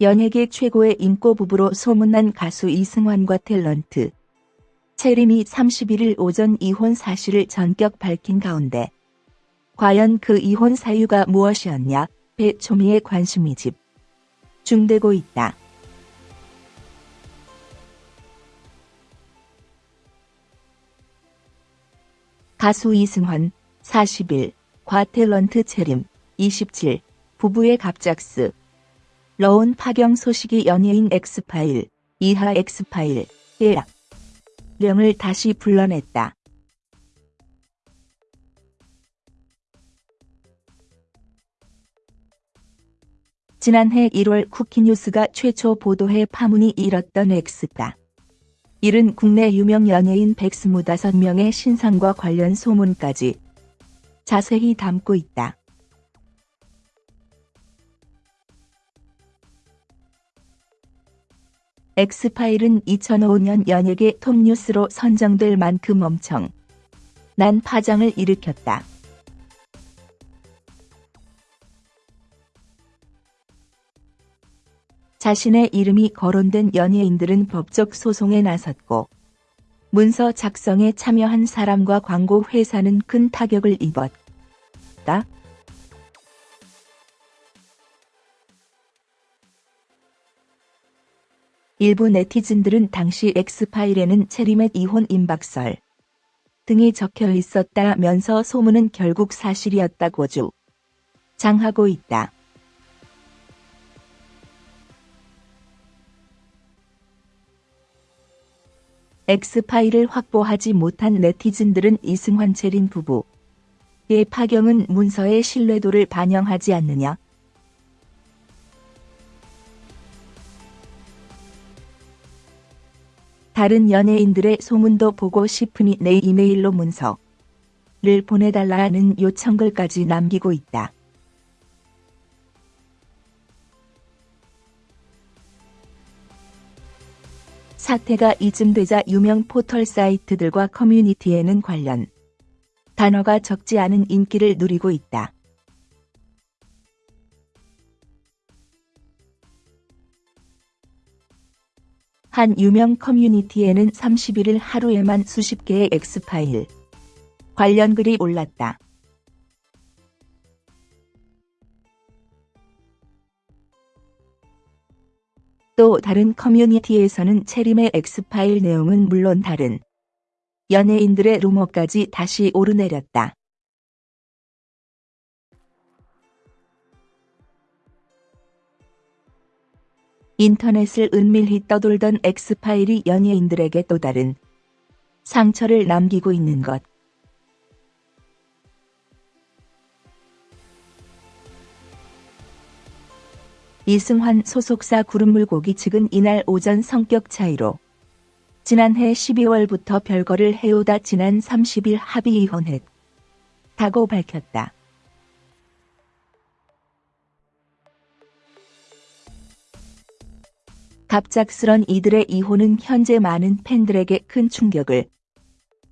연예계 최고의 인고 부부로 소문난 가수 이승환과 탤런트. 채림이 31일 오전 이혼 사실을 전격 밝힌 가운데 과연 그 이혼 사유가 무엇이었냐? 배초미의 관심이 집중되고 있다. 가수 이승환 40일, 과 탤런트 채림 27, 부부의 갑작스러운 파경 소식이 연예인 엑스파일, 이하 엑스파일, 의 령을 다시 불러냈다. 지난해 1월 쿠키뉴스가 최초 보도해 파문이 일었던 엑스파일은 국내 유명 연예인 125명의 신상과 관련 소문까지 자세히 담고 있다. 엑스파일은 2005년 연예계 톱뉴스로 선정될 만큼 엄청 난 파장을 일으켰다. 자신의 이름이 거론된 연예인들은 법적 소송에 나섰고 문서 작성에 참여한 사람과 광고 회사는 큰 타격을 입었다. 일부 네티즌들은 당시 엑스파일에는 체리맷 이혼 임박설 등이 적혀 있었다면서 소문은 결국 사실이었다고 주 장하고 있다. 엑스파일을 확보하지 못한 네티즌들은 이승환 체린 부부의 파경은 문서의 신뢰도를 반영하지 않느냐 다른 연예인들의 소문도 보고 싶으니 내 이메일로 문서를 보내달라는 요청글까지 남기고 있다. 사태가 이쯤 되자 유명 포털 사이트들과 커뮤니티에는 관련 단어가 적지 않은 인기를 누리고 있다. 한 유명 커뮤니티에는 31일 하루에만 수십 개의 엑스파일 관련 글이 올랐다. 또 다른 커뮤니티에서는 체림의 엑스파일 내용은 물론 다른 연예인들의 루머까지 다시 오르내렸다. 인터넷을 은밀히 떠돌던 엑스파일이 연예인들에게 또 다른 상처를 남기고 있는 것. 이승환 소속사 구름물고기 측은 이날 오전 성격 차이로 지난해 12월부터 별거를 해오다 지난 30일 합의 이혼했다고 밝혔다. 갑작스런 이들의 이혼은 현재 많은 팬들에게 큰 충격을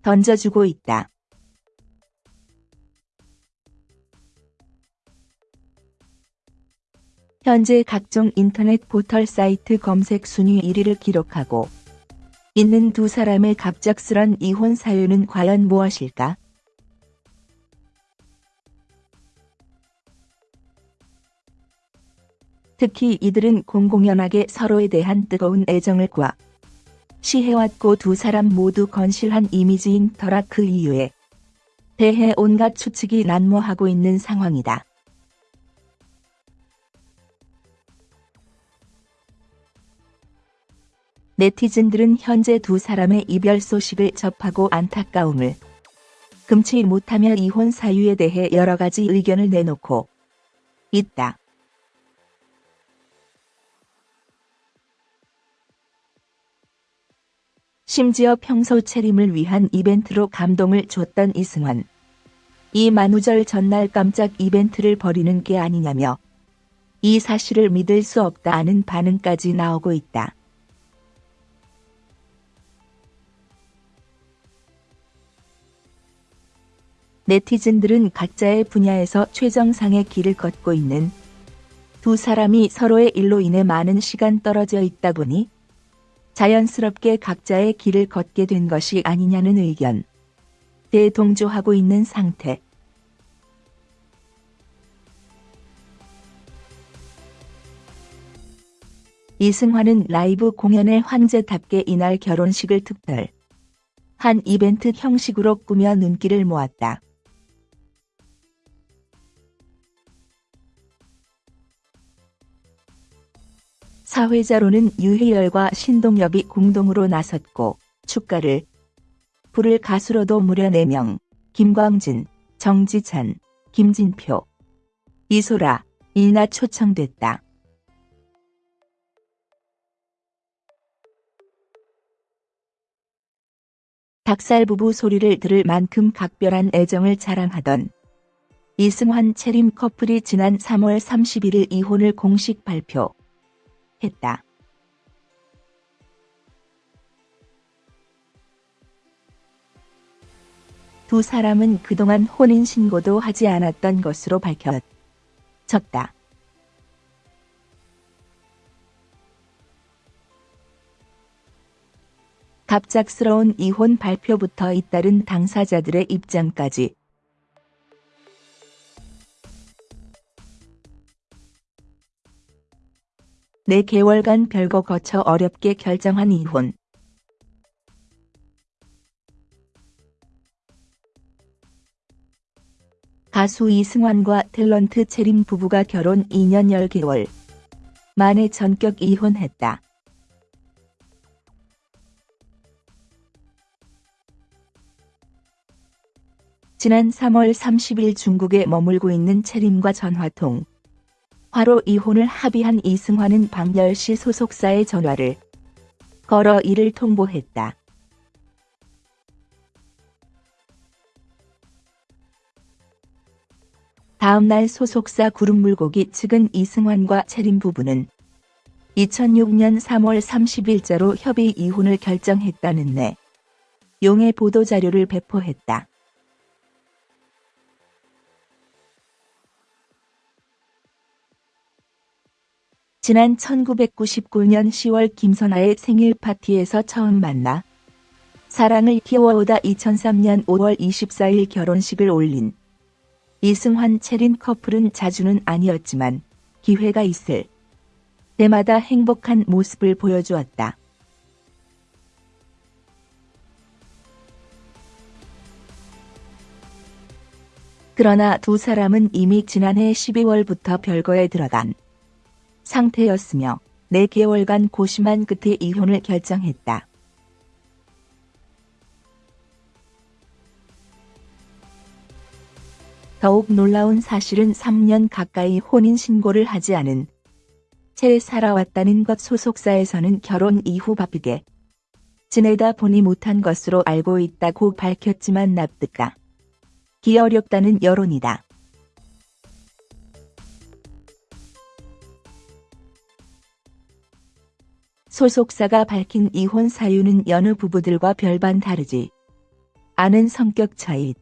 던져주고 있다. 현재 각종 인터넷 포털 사이트 검색 순위 1위를 기록하고 있는 두 사람의 갑작스런 이혼 사유는 과연 무엇일까? 특히 이들은 공공연하게 서로에 대한 뜨거운 애정을 과 시해왔고 두 사람 모두 건실한 이미지인 터라 그 이유에 대해 온갖 추측이 난무하고 있는 상황이다. 네티즌들은 현재 두 사람의 이별 소식을 접하고 안타까움을 금치 못하며 이혼 사유에 대해 여러 가지 의견을 내놓고 있다. 심지어 평소 체림을 위한 이벤트로 감동을 줬던 이승환. 이 만우절 전날 깜짝 이벤트를 벌이는 게 아니냐며 이 사실을 믿을 수 없다는 반응까지 나오고 있다. 네티즌들은 각자의 분야에서 최정상의 길을 걷고 있는 두 사람이 서로의 일로 인해 많은 시간 떨어져 있다 보니 자연스럽게 각자의 길을 걷게 된 것이 아니냐는 의견. 대동조하고 있는 상태. 이승환은 라이브 공연의 황제답게 이날 결혼식을 특별 한 이벤트 형식으로 꾸며 눈길을 모았다. 사회자로는 유희열과 신동엽이 공동으로 나섰고 축가를 부를 가수로도 무려 4명 김광진, 정지찬, 김진표, 이소라, 이나 초청됐다. 닭살 부부 소리를 들을 만큼 각별한 애정을 자랑하던 이승환 채림 커플이 지난 3월 31일 이혼을 공식 발표 했다. 두 사람은 그동안 혼인신고도 하지 않았던 것으로 밝혀졌다. 갑작스러운 이혼 발표부터 잇따른 당사자들의 입장까지 네 개월간 별거 거쳐 어렵게 결정한 이혼. 가수 이승환과 탤런트 채림 부부가 결혼 2년 10개월 만에 전격 이혼했다. 지난 3월 30일 중국에 머물고 있는 채림과 전화통. 화로 이혼을 합의한 이승환은 박열시 소속사의 전화를 걸어 이를 통보했다. 다음날 소속사 구름물고기 측은 이승환과 채림 부부는 2006년 3월 30일자로 협의 이혼을 결정했다는 내 용의 보도자료를 배포했다. 지난 1999년 10월 김선아의 생일 파티에서 처음 만나 사랑을 키워오다 2003년 5월 24일 결혼식을 올린 이승환 채린 커플은 자주는 아니었지만 기회가 있을 때마다 행복한 모습을 보여주었다. 그러나 두 사람은 이미 지난해 12월부터 별거에 들어간 상태였으며 4개월간 고심한 끝에 이혼을 결정했다. 더욱 놀라운 사실은 3년 가까이 혼인신고를 하지 않은 채 살아왔다는 것 소속사에서는 결혼 이후 바쁘게 지내다 보니 못한 것으로 알고 있다고 밝혔지만 납득가 기 어렵다는 여론이다. 소속사가 밝힌 이혼 사유는 여느 부부들과 별반 다르지 않은 성격 차이.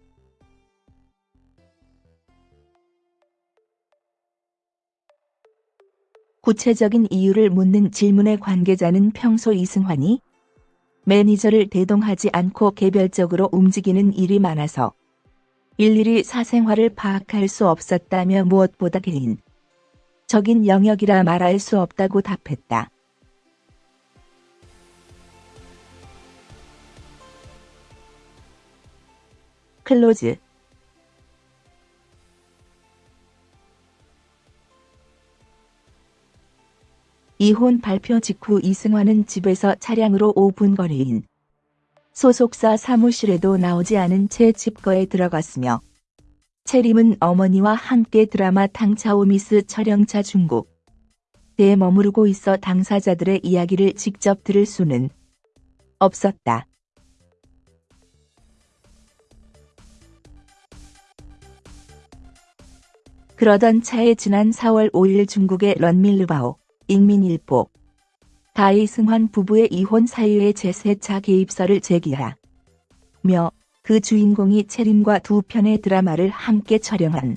구체적인 이유를 묻는 질문의 관계자는 평소 이승환이 매니저를 대동하지 않고 개별적으로 움직이는 일이 많아서 일일이 사생활을 파악할 수 없었다며 무엇보다 개인 적인 영역이라 말할 수 없다고 답했다. 클로즈 이혼 발표 직후 이승환은 집에서 차량으로 5분 거리인 소속사 사무실에도 나오지 않은 채 칩거에 들어갔으며 채림은 어머니와 함께 드라마 탕차오미스 촬영차 중국에 머무르고 있어 당사자들의 이야기를 직접 들을 수는 없었다. 그러던 차에 지난 4월 5일 중국의 런밀르바오 익민일보 다이승환 부부의 이혼 사유의 제3차 개입설을 제기하며 그 주인공이 채림과 두 편의 드라마를 함께 촬영한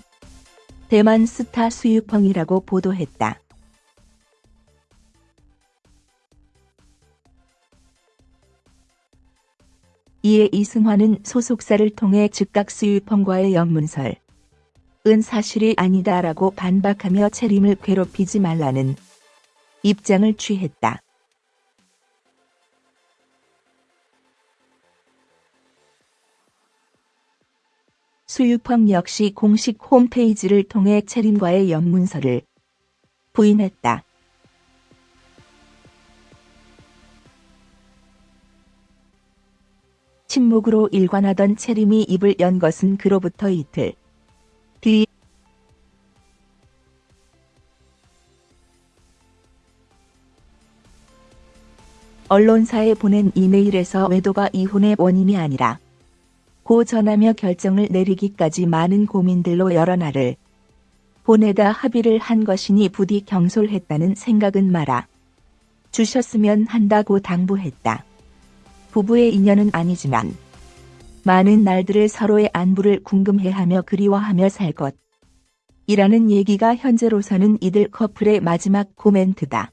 대만 스타 수유펑이라고 보도했다. 이에 이승환은 소속사를 통해 즉각 수유펑과의 연문설 은 사실이 아니다라고 반박하며 채림을 괴롭히지 말라는 입장을 취했다. 수유펑 역시 공식 홈페이지를 통해 채림과의 연문서를 부인했다. 침묵으로 일관하던 채림이 입을 연 것은 그로부터 이틀 언론사에 보낸 이메일에서 외도가 이혼의 원인이 아니라 고 전하며 결정을 내리기까지 많은 고민들로 여러 날을 보내다 합의를 한 것이니 부디 경솔했다는 생각은 말아 주셨으면 한다고 당부했다. 부부의 인연은 아니지만 많은 날들을 서로의 안부를 궁금해하며 그리워하며 살 것. 이라는 얘기가 현재로서는 이들 커플의 마지막 코멘트다.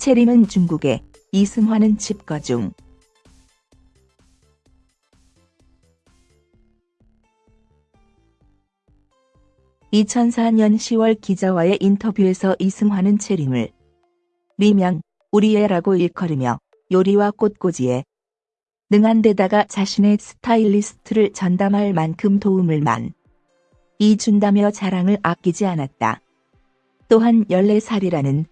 채림은 중국에, 이승환은 집거 중. (2004년 10월) 기자와의 인터뷰에서 이승환은 채림을 리명 우리애라고 일컬으며 요리와 꽃꽂이에 능한 데다가 자신의 스타일리스트를 전담할 만큼 도움을 많이 준다며 자랑을 아끼지 않았다. 또한 14살이라는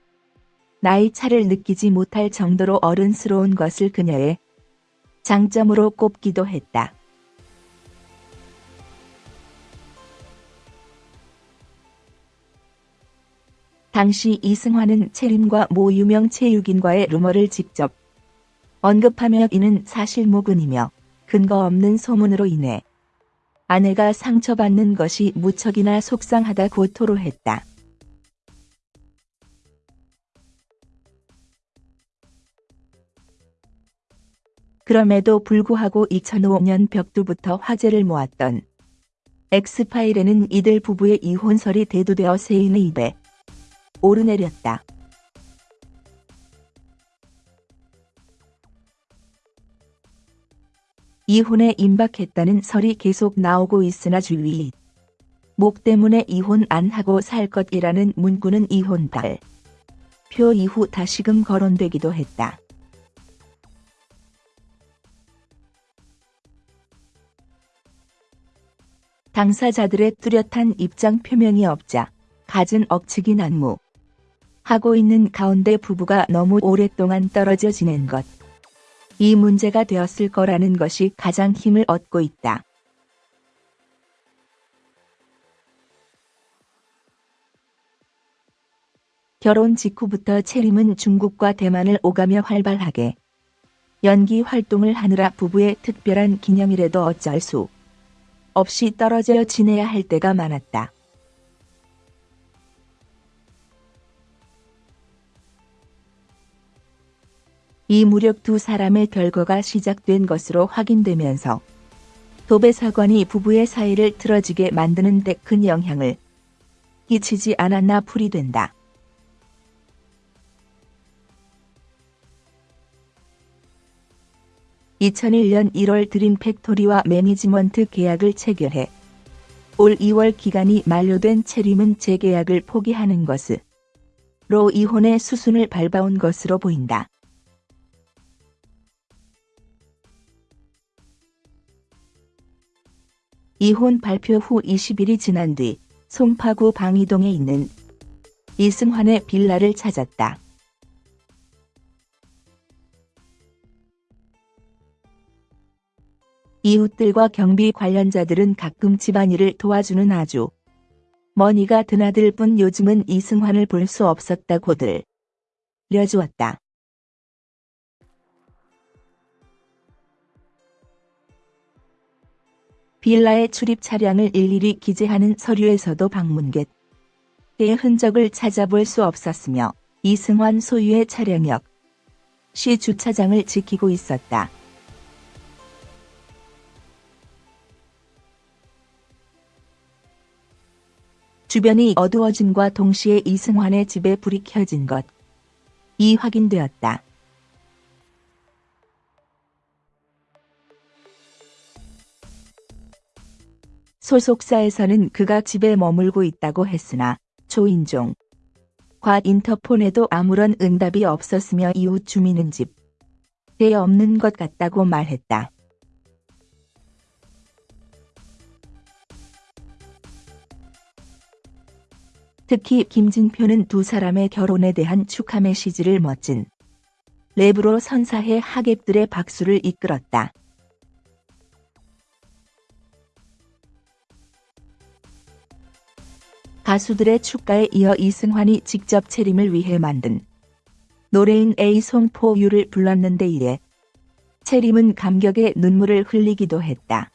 나이 차를 느끼지 못할 정도로 어른스러운 것을 그녀의 장점으로 꼽기도 했다. 당시 이승환은 채림과 모 유명 체육인과의 루머를 직접 언급하며 이는 사실무근이며 근거 없는 소문으로 인해 아내가 상처받는 것이 무척이나 속상하다고 토로했다. 그럼에도 불구하고 2005년 벽두부터 화제를 모았던 엑스파일에는 이들 부부의 이혼설이 대두되어 세인의 입에 오르내렸다. 이혼에 임박했다는 설이 계속 나오고 있으나 주위 목 때문에 이혼 안 하고 살 것이라는 문구는 이혼달 표 이후 다시금 거론되기도 했다. 당사자들의 뚜렷한 입장 표명이 없자 갖은 억측이 난무 하고 있는 가운데 부부가 너무 오랫동안 떨어져 지낸 것. 이 문제가 되었을 거라는 것이 가장 힘을 얻고 있다. 결혼 직후부터 채림은 중국과 대만을 오가며 활발하게 연기 활동을 하느라 부부의 특별한 기념일에도 어쩔 수 없이 떨어져 지내야 할 때가 많았다. 이 무렵 두 사람의 별거가 시작된 것으로 확인되면서 도배 사건이 부부의 사이를 틀어지게 만드는 데 큰 영향을 끼치지 않았나 풀이된다. 2001년 1월 드림 팩토리와 매니지먼트 계약을 체결해 올 2월 기간이 만료된 채림은 재계약을 포기하는 것으로 이혼의 수순을 밟아온 것으로 보인다. 이혼 발표 후 20일이 지난 뒤 송파구 방이동에 있는 이승환의 빌라를 찾았다. 이웃들과 경비 관련자들은 가끔 집안일을 도와주는 아주머니가 드나들 뿐 요즘은 이승환을 볼 수 없었다고 들려주었다. 빌라의 출입 차량을 일일이 기재하는 서류에서도 방문객의 흔적을 찾아볼 수 없었으며 이승환 소유의 차량역 시 주차장을 지키고 있었다. 주변이 어두워짐과 동시에 이승환의 집에 불이 켜진 것. 이 확인되었다. 소속사에서는 그가 집에 머물고 있다고 했으나 조인종 과 인터폰에도 아무런 응답이 없었으며 이웃 주민은 집에 없는 것 같다고 말했다. 특히 김진표는 두 사람의 결혼에 대한 축하 메시지를 멋진 랩으로 선사해 하객들의 박수를 이끌었다. 가수들의 축가에 이어 이승환이 직접 체림을 위해 만든 노래인 A 송포유를 불렀는데 이에 체림은 감격에 눈물을 흘리기도 했다.